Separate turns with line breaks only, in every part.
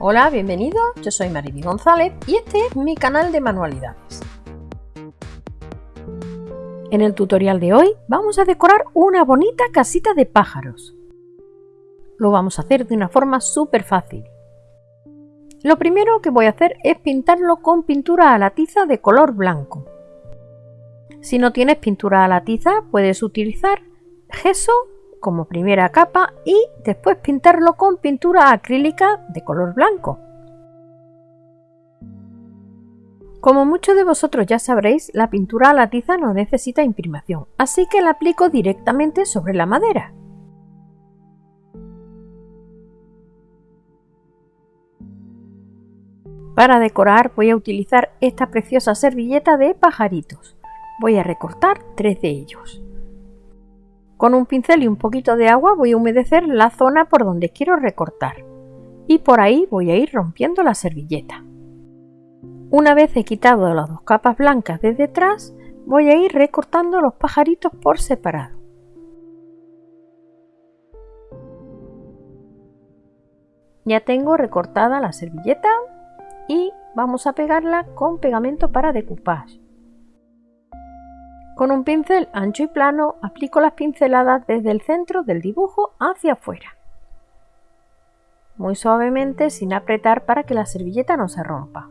Hola, bienvenido, yo soy Mariby González y este es mi canal de manualidades. En el tutorial de hoy vamos a decorar una bonita casita de pájaros. Lo vamos a hacer de una forma súper fácil. Lo primero que voy a hacer es pintarlo con pintura a la tiza de color blanco. Si no tienes pintura a la tiza puedes utilizar gesso como primera capa y después pintarlo con pintura acrílica de color blanco. Como muchos de vosotros ya sabréis, la pintura a la tiza no necesita imprimación, así que la aplico directamente sobre la madera. Para decorar voy a utilizar esta preciosa servilleta de pajaritos. Voy a recortar tres de ellos. Con un pincel y un poquito de agua voy a humedecer la zona por donde quiero recortar y por ahí voy a ir rompiendo la servilleta. Una vez he quitado las dos capas blancas de detrás, voy a ir recortando los pajaritos por separado. Ya tengo recortada la servilleta y vamos a pegarla con pegamento para decoupage. Con un pincel ancho y plano aplico las pinceladas desde el centro del dibujo hacia afuera. Muy suavemente sin apretar para que la servilleta no se rompa.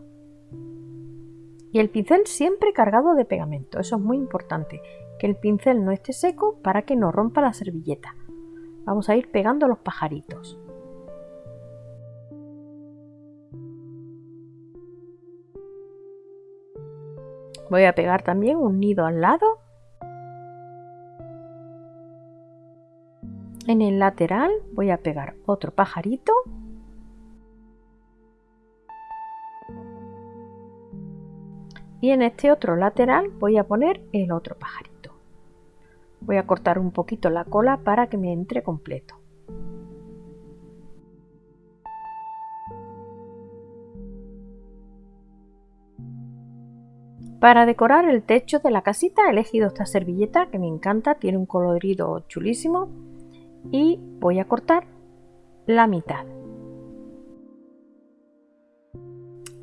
Y el pincel siempre cargado de pegamento, eso es muy importante, que el pincel no esté seco para que no rompa la servilleta. Vamos a ir pegando los pajaritos. Voy a pegar también un nido al lado. En el lateral voy a pegar otro pajarito. Y en este otro lateral voy a poner el otro pajarito. Voy a cortar un poquito la cola para que me entre completo. Para decorar el techo de la casita he elegido esta servilleta que me encanta, tiene un colorido chulísimo y voy a cortar la mitad.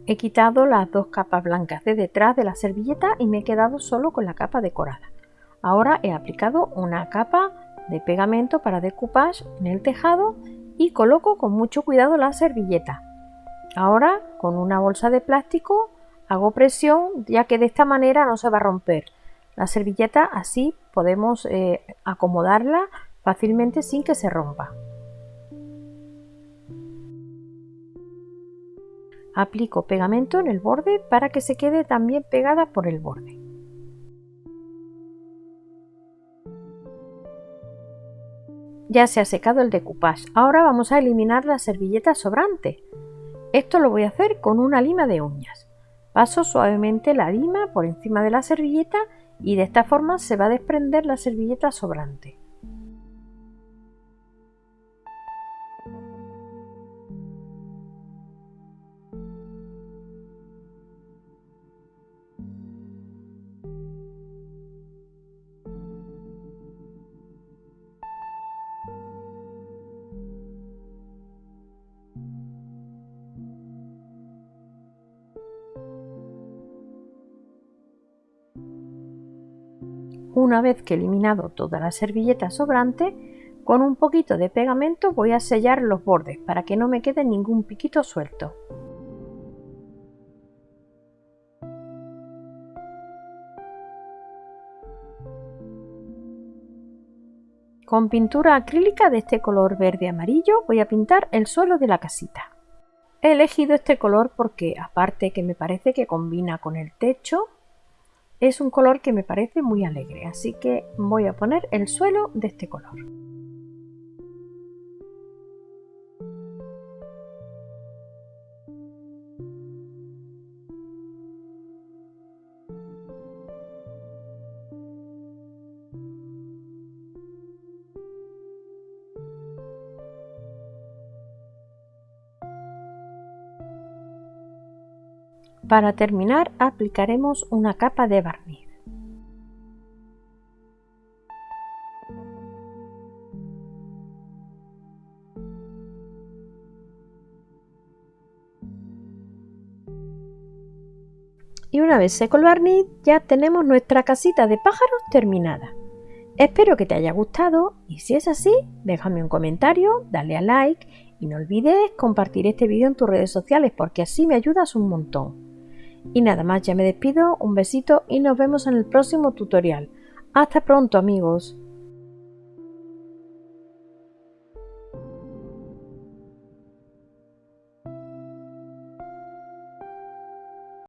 He quitado las dos capas blancas de detrás de la servilleta y me he quedado solo con la capa decorada. Ahora he aplicado una capa de pegamento para decoupage en el tejado y coloco con mucho cuidado la servilleta. Ahora con una bolsa de plástico Hago presión ya que de esta manera no se va a romper. La servilleta así podemos eh, acomodarla fácilmente sin que se rompa. Aplico pegamento en el borde para que se quede también pegada por el borde. Ya se ha secado el decoupage. Ahora vamos a eliminar la servilleta sobrante. Esto lo voy a hacer con una lima de uñas. Paso suavemente la lima por encima de la servilleta y de esta forma se va a desprender la servilleta sobrante. Una vez que he eliminado toda la servilleta sobrante, con un poquito de pegamento voy a sellar los bordes para que no me quede ningún piquito suelto. Con pintura acrílica de este color verde amarillo voy a pintar el suelo de la casita. He elegido este color porque aparte que me parece que combina con el techo, es un color que me parece muy alegre, así que voy a poner el suelo de este color. Para terminar aplicaremos una capa de barniz. Y una vez seco el barniz ya tenemos nuestra casita de pájaros terminada. Espero que te haya gustado y si es así, déjame un comentario, dale a like y no olvides compartir este vídeo en tus redes sociales porque así me ayudas un montón. Y nada más, ya me despido, un besito y nos vemos en el próximo tutorial. ¡Hasta pronto amigos!